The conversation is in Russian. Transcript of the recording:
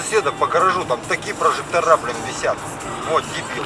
соседа по гаражу, там такие прожектора, блин, висят. Вот, дебил.